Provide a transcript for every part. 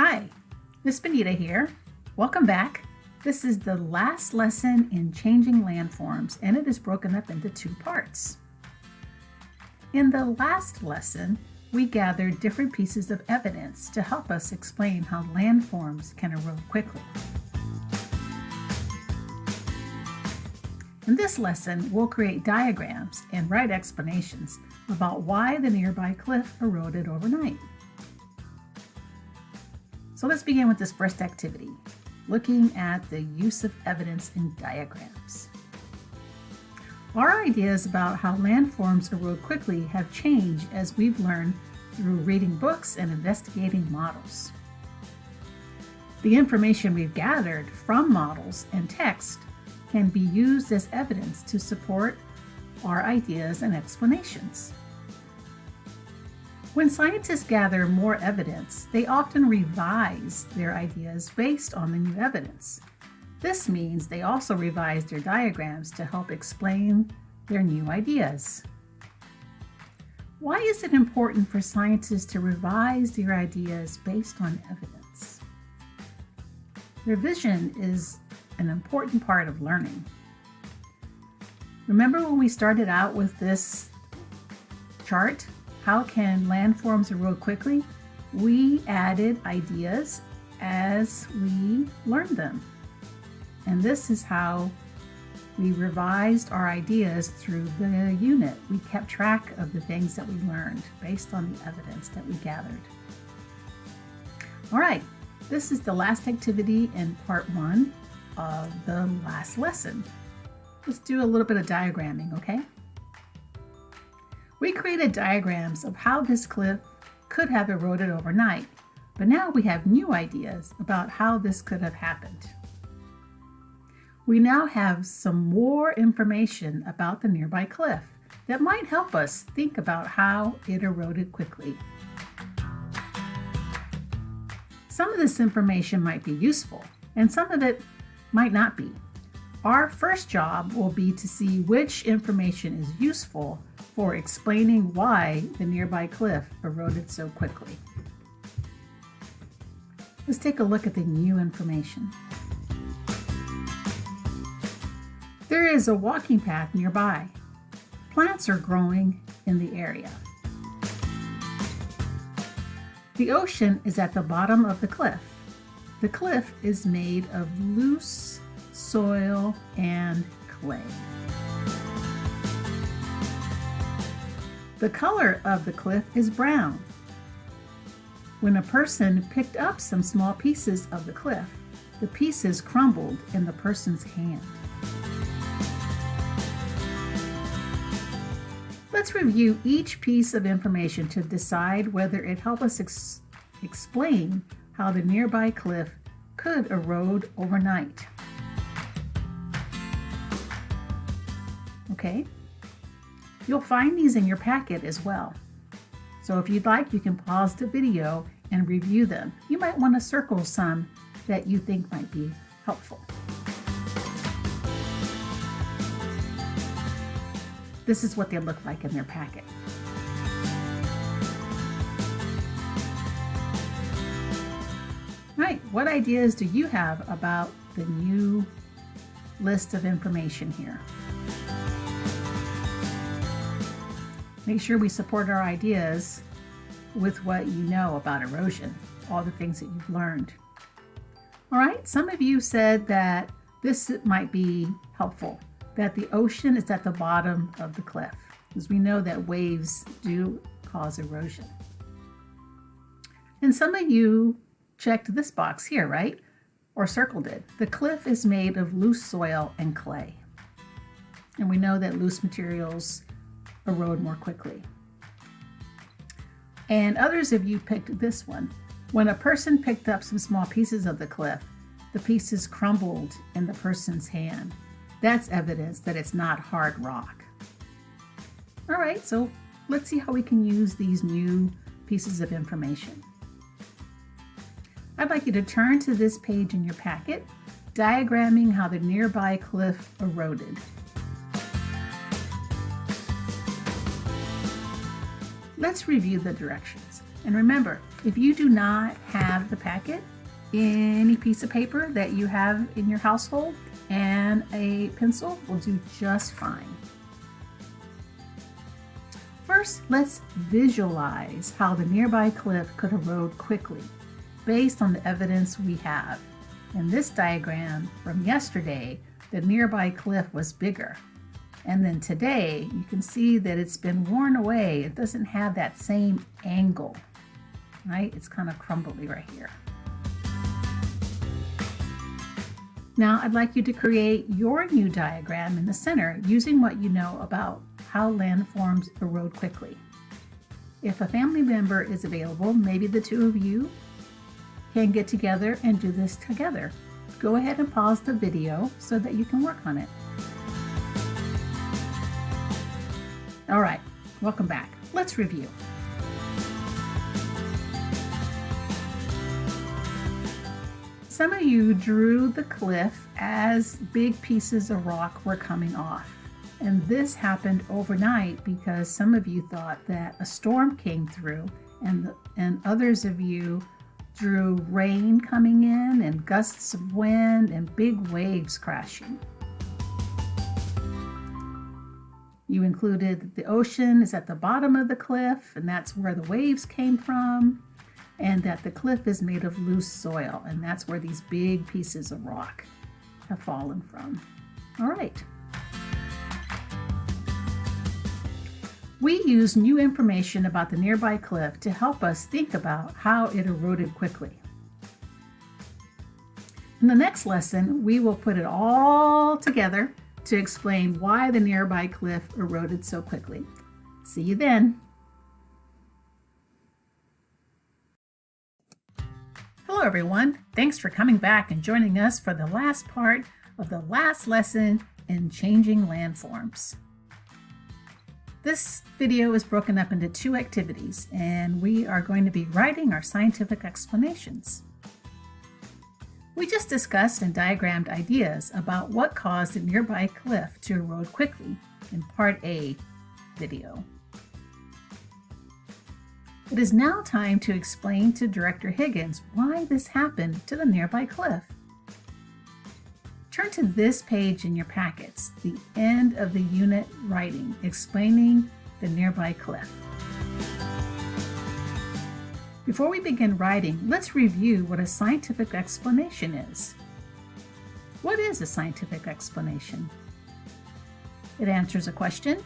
Hi, Miss Benita here. Welcome back. This is the last lesson in changing landforms and it is broken up into two parts. In the last lesson, we gathered different pieces of evidence to help us explain how landforms can erode quickly. In this lesson, we'll create diagrams and write explanations about why the nearby cliff eroded overnight. So let's begin with this first activity, looking at the use of evidence in diagrams. Our ideas about how landforms erode quickly have changed as we've learned through reading books and investigating models. The information we've gathered from models and text can be used as evidence to support our ideas and explanations. When scientists gather more evidence, they often revise their ideas based on the new evidence. This means they also revise their diagrams to help explain their new ideas. Why is it important for scientists to revise their ideas based on evidence? Revision is an important part of learning. Remember when we started out with this chart? How can landforms erode quickly? We added ideas as we learned them. And this is how we revised our ideas through the unit. We kept track of the things that we learned based on the evidence that we gathered. All right, this is the last activity in part one of the last lesson. Let's do a little bit of diagramming, okay? We created diagrams of how this cliff could have eroded overnight, but now we have new ideas about how this could have happened. We now have some more information about the nearby cliff that might help us think about how it eroded quickly. Some of this information might be useful, and some of it might not be. Our first job will be to see which information is useful for explaining why the nearby cliff eroded so quickly. Let's take a look at the new information. There is a walking path nearby. Plants are growing in the area. The ocean is at the bottom of the cliff. The cliff is made of loose soil and clay. The color of the cliff is brown. When a person picked up some small pieces of the cliff, the pieces crumbled in the person's hand. Let's review each piece of information to decide whether it helps us ex explain how the nearby cliff could erode overnight. Okay, you'll find these in your packet as well. So if you'd like, you can pause the video and review them. You might want to circle some that you think might be helpful. This is what they look like in their packet. All right, what ideas do you have about the new list of information here? Make sure we support our ideas with what you know about erosion, all the things that you've learned. All right, some of you said that this might be helpful, that the ocean is at the bottom of the cliff, because we know that waves do cause erosion. And some of you checked this box here, right? Or circled it. The cliff is made of loose soil and clay. And we know that loose materials erode more quickly. And others of you picked this one. When a person picked up some small pieces of the cliff, the pieces crumbled in the person's hand. That's evidence that it's not hard rock. All right, so let's see how we can use these new pieces of information. I'd like you to turn to this page in your packet, diagramming how the nearby cliff eroded. Let's review the directions. And remember, if you do not have the packet, any piece of paper that you have in your household and a pencil will do just fine. First, let's visualize how the nearby cliff could erode quickly based on the evidence we have. In this diagram from yesterday, the nearby cliff was bigger. And then today, you can see that it's been worn away. It doesn't have that same angle, right? It's kind of crumbly right here. Now I'd like you to create your new diagram in the center using what you know about how landforms erode quickly. If a family member is available, maybe the two of you can get together and do this together. Go ahead and pause the video so that you can work on it. All right, welcome back. Let's review. Some of you drew the cliff as big pieces of rock were coming off. And this happened overnight because some of you thought that a storm came through and, and others of you drew rain coming in and gusts of wind and big waves crashing. You included the ocean is at the bottom of the cliff and that's where the waves came from and that the cliff is made of loose soil and that's where these big pieces of rock have fallen from. All right. We use new information about the nearby cliff to help us think about how it eroded quickly. In the next lesson, we will put it all together to explain why the nearby cliff eroded so quickly. See you then. Hello everyone, thanks for coming back and joining us for the last part of the last lesson in changing landforms. This video is broken up into two activities, and we are going to be writing our scientific explanations. We just discussed and diagrammed ideas about what caused a nearby cliff to erode quickly in Part A video. It is now time to explain to Director Higgins why this happened to the nearby cliff. Turn to this page in your packets, the end of the unit writing, explaining the nearby cliff. Before we begin writing, let's review what a scientific explanation is. What is a scientific explanation? It answers a question.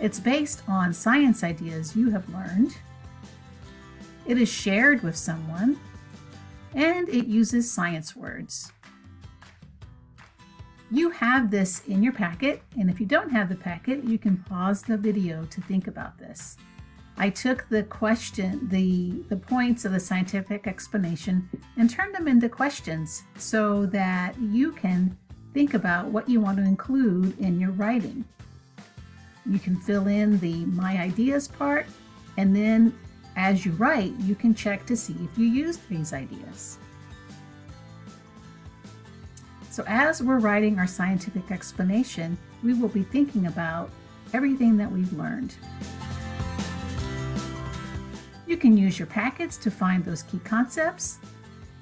It's based on science ideas you have learned. It is shared with someone. And it uses science words. You have this in your packet, and if you don't have the packet, you can pause the video to think about this. I took the question, the, the points of the scientific explanation and turned them into questions so that you can think about what you want to include in your writing. You can fill in the my ideas part, and then as you write, you can check to see if you used these ideas. So as we're writing our scientific explanation, we will be thinking about everything that we've learned. You can use your packets to find those key concepts,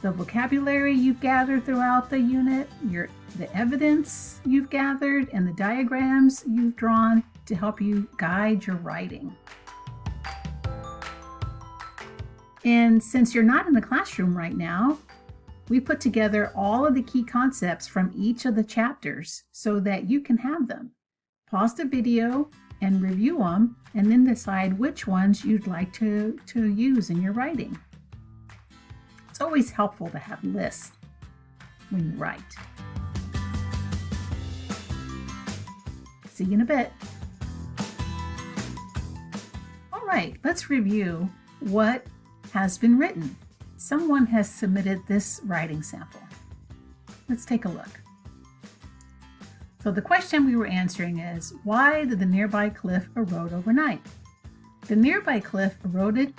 the vocabulary you've gathered throughout the unit, your, the evidence you've gathered, and the diagrams you've drawn to help you guide your writing. And since you're not in the classroom right now, we put together all of the key concepts from each of the chapters so that you can have them. Pause the video and review them and then decide which ones you'd like to, to use in your writing. It's always helpful to have lists when you write. See you in a bit. All right, let's review what has been written someone has submitted this writing sample. Let's take a look. So the question we were answering is, why did the nearby cliff erode overnight? The nearby cliff eroded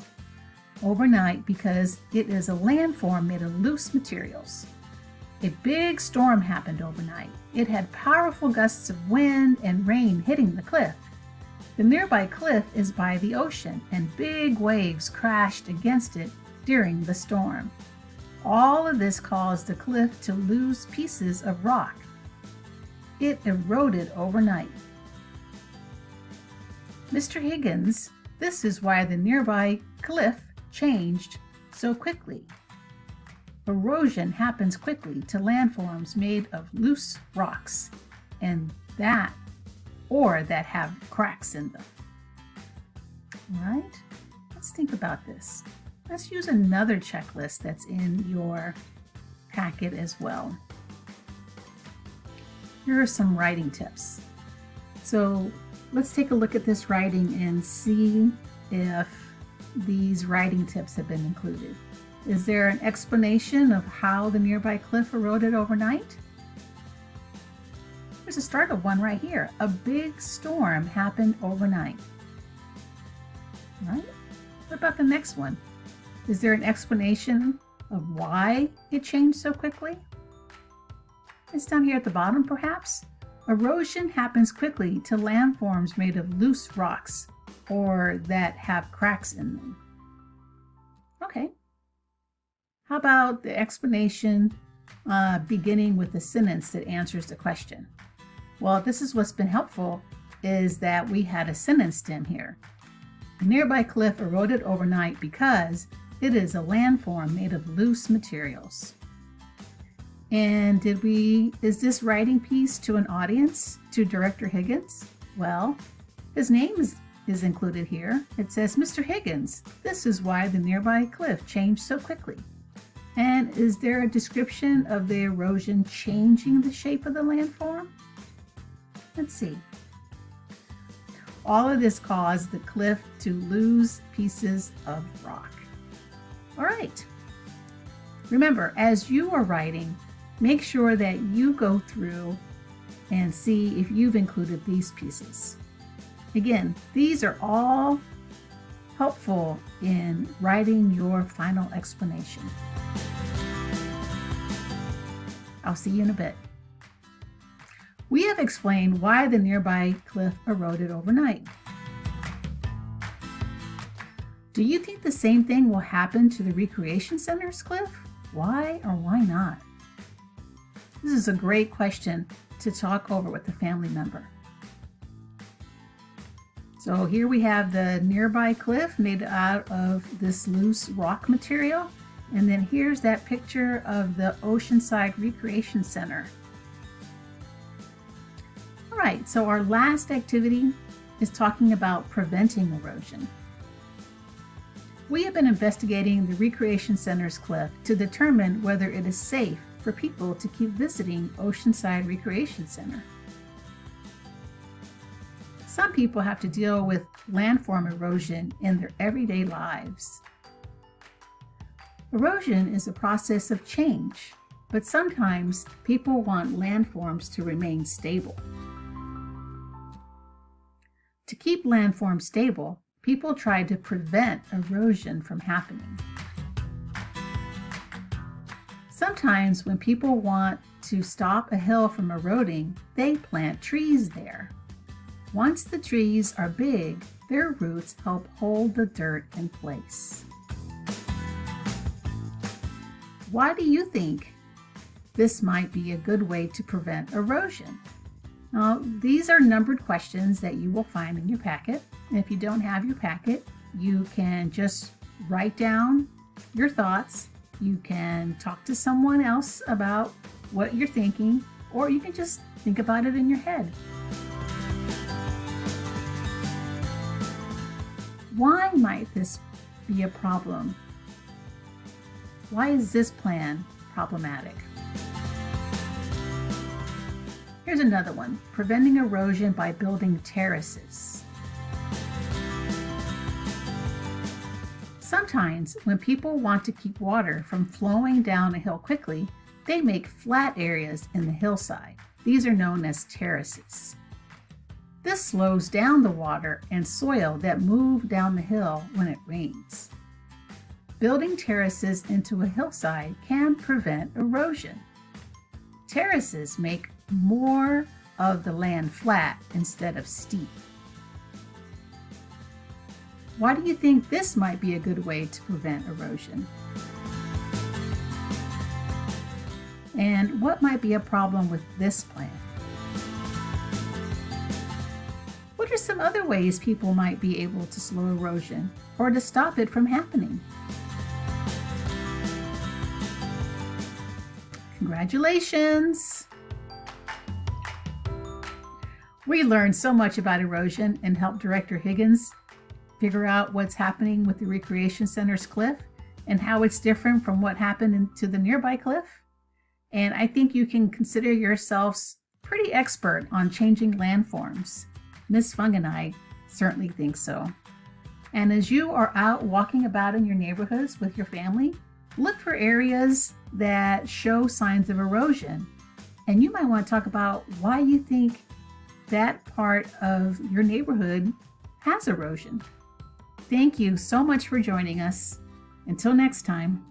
overnight because it is a landform made of loose materials. A big storm happened overnight. It had powerful gusts of wind and rain hitting the cliff. The nearby cliff is by the ocean, and big waves crashed against it during the storm. All of this caused the cliff to lose pieces of rock. It eroded overnight. Mr. Higgins, this is why the nearby cliff changed so quickly. Erosion happens quickly to landforms made of loose rocks, and that or that have cracks in them. Right, let's think about this. Let's use another checklist that's in your packet as well. Here are some writing tips. So let's take a look at this writing and see if these writing tips have been included. Is there an explanation of how the nearby cliff eroded overnight? There's a start of one right here. A big storm happened overnight. Right? What about the next one? Is there an explanation of why it changed so quickly? It's down here at the bottom, perhaps? Erosion happens quickly to landforms made of loose rocks or that have cracks in them. Okay. How about the explanation uh, beginning with a sentence that answers the question? Well, this is what's been helpful is that we had a sentence stem here. A nearby cliff eroded overnight because it is a landform made of loose materials. And did we, is this writing piece to an audience, to Director Higgins? Well, his name is, is included here. It says, Mr. Higgins, this is why the nearby cliff changed so quickly. And is there a description of the erosion changing the shape of the landform? Let's see. All of this caused the cliff to lose pieces of rock. All right. Remember, as you are writing, make sure that you go through and see if you've included these pieces. Again, these are all helpful in writing your final explanation. I'll see you in a bit. We have explained why the nearby cliff eroded overnight. Do you think the same thing will happen to the Recreation Center's cliff? Why or why not? This is a great question to talk over with a family member. So here we have the nearby cliff made out of this loose rock material. And then here's that picture of the Oceanside Recreation Center. All right, so our last activity is talking about preventing erosion. We have been investigating the Recreation Center's cliff to determine whether it is safe for people to keep visiting Oceanside Recreation Center. Some people have to deal with landform erosion in their everyday lives. Erosion is a process of change, but sometimes people want landforms to remain stable. To keep landforms stable, people tried to prevent erosion from happening. Sometimes when people want to stop a hill from eroding, they plant trees there. Once the trees are big, their roots help hold the dirt in place. Why do you think this might be a good way to prevent erosion? Now, these are numbered questions that you will find in your packet. And if you don't have your packet, you can just write down your thoughts. You can talk to someone else about what you're thinking, or you can just think about it in your head. Why might this be a problem? Why is this plan problematic? Here's another one, preventing erosion by building terraces. Sometimes when people want to keep water from flowing down a hill quickly, they make flat areas in the hillside. These are known as terraces. This slows down the water and soil that move down the hill when it rains. Building terraces into a hillside can prevent erosion. Terraces make more of the land flat instead of steep. Why do you think this might be a good way to prevent erosion? And what might be a problem with this plan? What are some other ways people might be able to slow erosion or to stop it from happening? Congratulations! We learned so much about erosion and helped Director Higgins figure out what's happening with the Recreation Center's cliff and how it's different from what happened to the nearby cliff. And I think you can consider yourselves pretty expert on changing landforms. Miss Fung and I certainly think so. And as you are out walking about in your neighborhoods with your family, look for areas that show signs of erosion. And you might want to talk about why you think that part of your neighborhood has erosion. Thank you so much for joining us. Until next time.